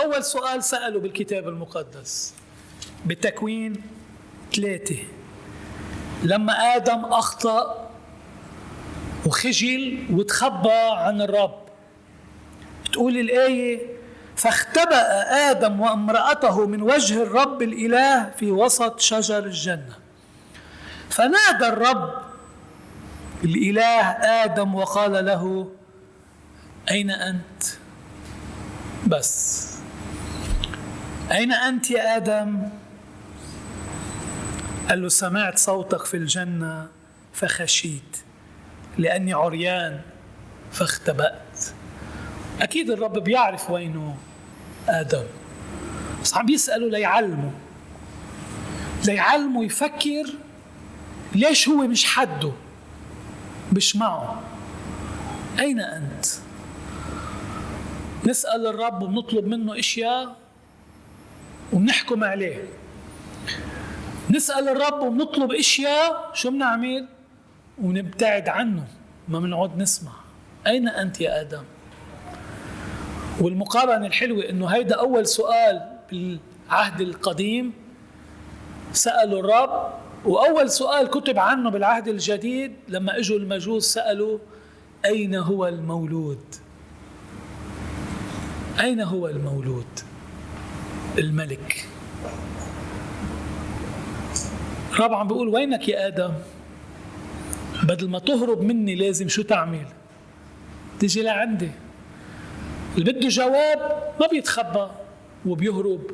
أول سؤال سأله بالكتاب المقدس. بالتكوين ثلاثة. لما آدم أخطأ وخجل وتخبى عن الرب تقول الآية فاختبأ آدم وامرأته من وجه الرب الإله في وسط شجر الجنة. فنادى الرب الإله آدم وقال له أين أنت؟ بس. أين أنت يا آدم؟ قال له سمعت صوتك في الجنة فخشيت لأني عريان فاختبأت أكيد الرب بيعرف وينه آدم بس عم بيسأله ليعلمه ليعلمه يفكر ليش هو مش حده مش معه أين أنت؟ نسأل الرب وبنطلب منه أشياء وبنحكم عليه نسأل الرب وبنطلب أشياء شو بنعمل؟ ونبتعد عنه ما بنقعد نسمع أين أنت يا آدم؟ والمقارنة الحلوة إنه هيدا أول سؤال بالعهد القديم سألوا الرب وأول سؤال كتب عنه بالعهد الجديد لما إجوا المجوس سألوا أين هو المولود؟ أين هو المولود؟ الملك. عم بيقول وينك يا آدم؟ بدل ما تهرب مني لازم شو تعمل؟ تيجي لعندي. اللي بده جواب ما بيتخبى وبيهرب.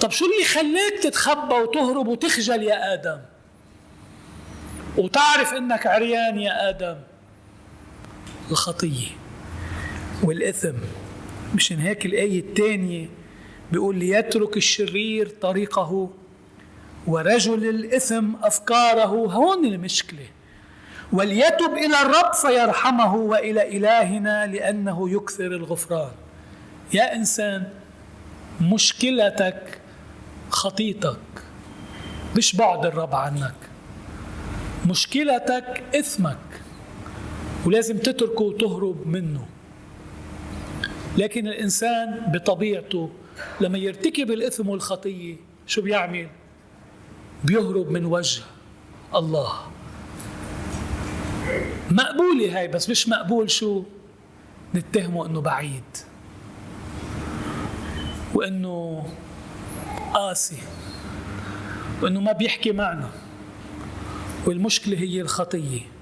طب شو اللي يخليك تتخبى وتهرب وتخجل يا آدم؟ وتعرف إنك عريان يا آدم. الخطية والإثم. مشان هيك الآية الثانية بيقول ليترك الشرير طريقه ورجل الإثم أفكاره. هون المشكلة. وليتب إلى الرب فيرحمه وإلى إلهنا لأنه يكثر الغفران. يا إنسان مشكلتك خطيتك مش بعد الرب عنك. مشكلتك إثمك ولازم تتركه وتهرب منه. لكن الإنسان بطبيعته لما يرتكب الإثم والخطية شو بيعمل؟ بيهرب من وجه الله. مقبولة هاي بس مش مقبول شو؟ نتهمه إنه بعيد. وإنه قاسي. وإنه ما بيحكي معنا. والمشكلة هي الخطية.